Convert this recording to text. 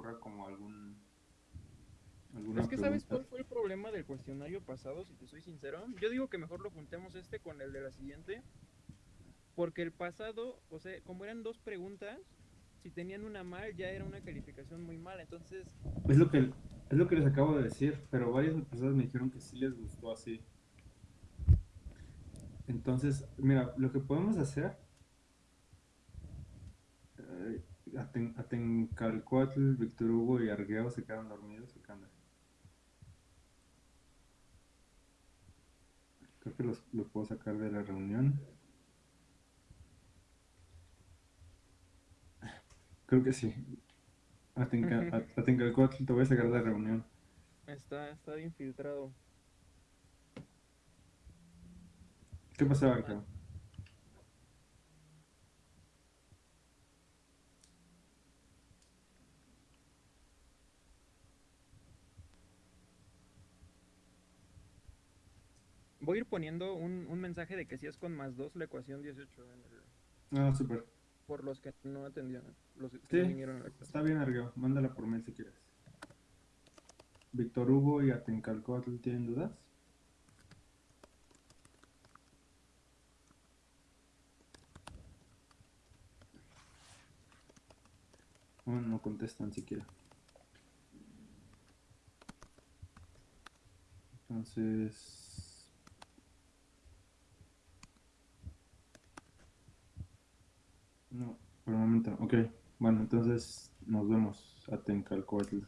ocurra como algún... es que sabes cuál fue el problema del cuestionario pasado, si te soy sincero. Yo digo que mejor lo juntemos este con el de la siguiente. Porque el pasado, o sea, como eran dos preguntas, si tenían una mal ya era una calificación muy mala. Entonces... Es lo que, es lo que les acabo de decir, pero varias personas me dijeron que sí les gustó así. Entonces, mira, lo que podemos hacer Atencalcoatl, Víctor Hugo y Argueo se quedan dormidos. ¿o Creo que los, los, puedo sacar de la reunión. Creo que sí. Atencalcoatl, te voy a sacar de la reunión. Está, está infiltrado. ¿Qué pasó, Argueo? Voy a ir poniendo un, un mensaje de que si es con más 2 la ecuación 18 en el... Ah, súper. Por los que no atendieron. Los que sí, vinieron a la está bien, Argueo. Mándala por mail si quieres. Víctor Hugo y Atencalcoatl, ¿tienen dudas? Bueno, no contestan siquiera. Entonces... No, por el momento. Ok, bueno, entonces nos vemos. Atencalcoatl.